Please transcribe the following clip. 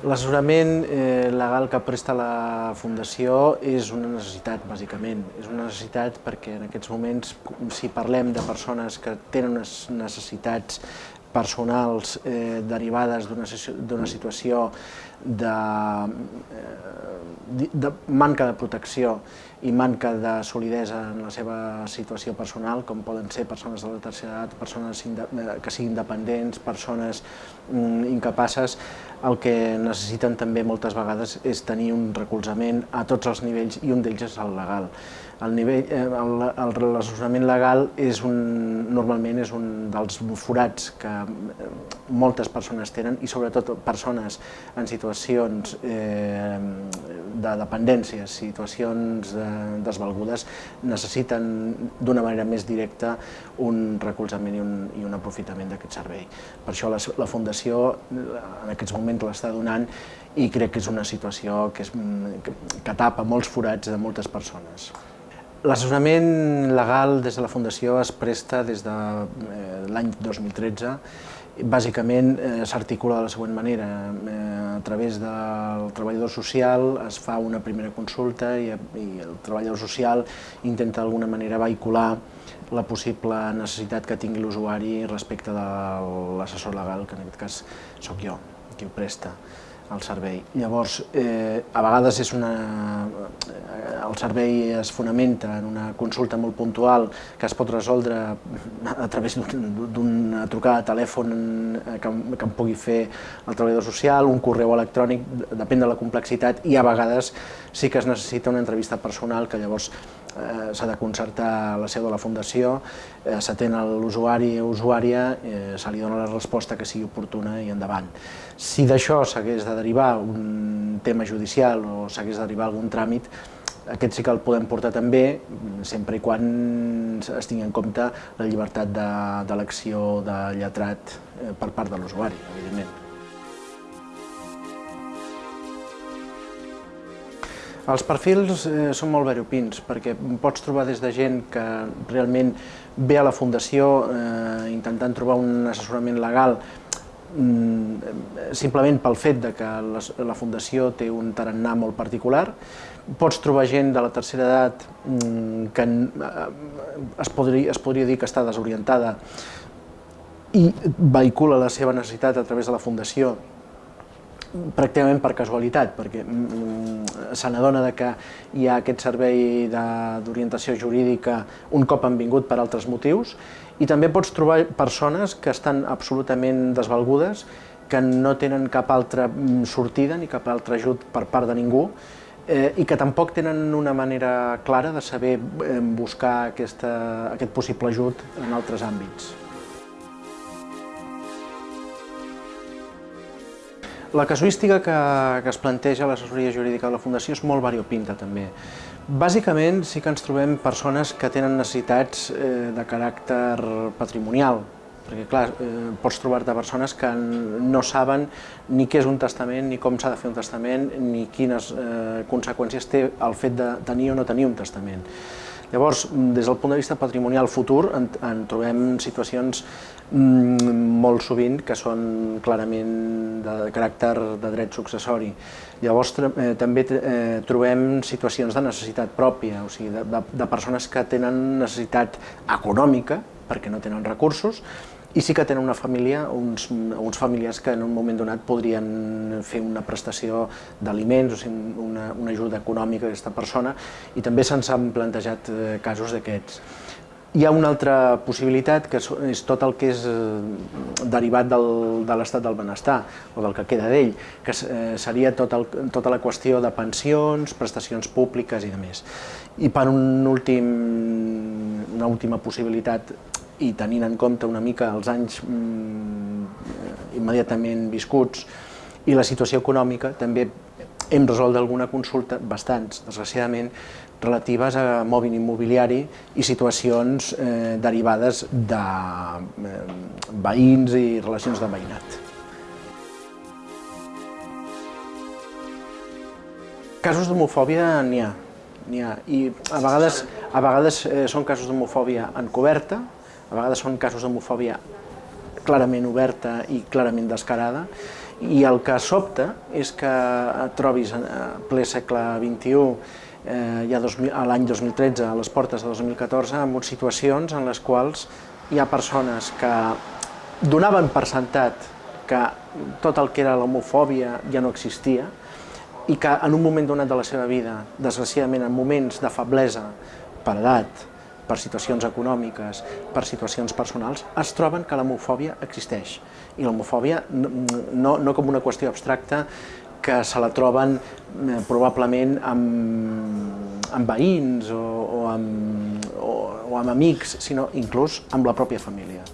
L'assessorament eh, legal que presta la Fundació és una necessitat, bàsicament. És una necessitat perquè en aquests moments, si parlem de persones que tenen unes necessitats personals eh, derivades d'una situació de, eh, de manca de protecció i manca de solidesa en la seva situació personal, com poden ser persones de la tercera edat, persones eh, que siguin dependents, persones mm, incapaces, el que necessiten també moltes vegades és tenir un recolzament a tots els nivells i un d'ells és el legal. El nivell, eh, l'assessorament legal és un, normalment és un dels forats que eh, moltes persones tenen i sobretot persones en situacions eh, de dependència, situacions eh, desvalgudes, necessiten d'una manera més directa un recolzament i un, i un aprofitament d'aquest servei. Per això la, la Fundació en aquests moments l'està donant i crec que és una situació que, és, que, que tapa molts forats de moltes persones. L'assessorament legal des de la Fundació es presta des de eh, l'any 2013. Bàsicament eh, s'articula de la següent manera. Eh, a través del treballador social es fa una primera consulta i, i el treballador social intenta d'alguna manera vehicular la possible necessitat que tingui l'usuari respecte de l'assessor legal, que en aquest cas sóc jo, qui ho presta el servei. Llavors, eh, a vegades és una, eh, el servei es fonamenta en una consulta molt puntual que es pot resoldre a través d'una trucada de telèfon eh, que, que em pugui fer el treballador social, un correu electrònic, depèn de la complexitat, i a vegades sí que es necessita una entrevista personal que llavors eh, s'ha de concertar la seu de la Fundació, eh, s'atén l'usuari o usuària, eh, se li dona la resposta que sigui oportuna i endavant. Si d'això s'hagués de derivar un tema judicial o s'hagués de derivar algun tràmit, aquest sí que el podem portar també, sempre i quan es tingui en compte la llibertat d'elecció de, de lletrat eh, per part de l'usuari, evidentment. Els perfils eh, són molt variopins, perquè pots trobar des de gent que realment ve a la Fundació eh, intentant trobar un assessorament legal mm, simplement pel fet de que la, Fundació té un tarannà molt particular. Pots trobar gent de la tercera edat mm, que eh, es, podria, es podria dir que està desorientada i vehicula la seva necessitat a través de la Fundació pràcticament per casualitat, perquè mm, se n'adona que hi ha aquest servei d'orientació jurídica un cop han vingut per altres motius, i també pots trobar persones que estan absolutament desvalgudes, que no tenen cap altra mm, sortida ni cap altre ajut per part de ningú, eh, i que tampoc tenen una manera clara de saber eh, buscar aquesta, aquest possible ajut en altres àmbits. La casuística que, que es planteja a l'assessoria jurídica de la Fundació és molt variopinta també. Bàsicament sí que ens trobem persones que tenen necessitats eh, de caràcter patrimonial, perquè clar, eh, pots trobar-te persones que no saben ni què és un testament, ni com s'ha de fer un testament, ni quines eh, conseqüències té el fet de tenir o no tenir un testament. Llavors, des del punt de vista patrimonial futur, en, en trobem situacions mm, molt sovint que són clarament de caràcter de dret successori. Llavors, eh, també eh, trobem situacions de necessitat pròpia, o sigui, de, de, de persones que tenen necessitat econòmica, perquè no tenen recursos, i sí que tenen una família, uns, uns familiars que en un moment donat podrien fer una prestació d'aliments, o sigui, una, una ajuda econòmica a aquesta persona, i també se'ns han plantejat eh, casos d'aquests. Hi ha una altra possibilitat, que és tot el que és eh, derivat del, de l'estat del benestar, o del que queda d'ell, que eh, seria tot el, tota la qüestió de pensions, prestacions públiques i demés. I per un últim, una última possibilitat i tenint en compte una mica els anys mm, immediatament viscuts i la situació econòmica, també hem resolt alguna consulta, bastants, desgraciadament, relatives a mòbil immobiliari i situacions eh, derivades de eh, veïns i relacions de veïnat. Casos d'homofòbia n'hi ha, n'hi ha, i a vegades, a vegades eh, són casos d'homofòbia encoberta, a vegades són casos d'homofòbia clarament oberta i clarament descarada, I el que sobta és que trobis en ple segle XXI, eh, ja a l'any 2013, a les portes de 2014, amb situacions en les quals hi ha persones que donaven per sentat que tot el que era l'homofòbia ja no existia i que en un moment donat de la seva vida, desgraciadament en moments de feblesa per edat, per situacions econòmiques, per situacions personals, es troben que l'homofòbia existeix. I l'homofòbia no, no com una qüestió abstracta que se la troben eh, probablement amb, amb veïns o, o, amb, o, o amb amics, sinó inclús amb la pròpia família.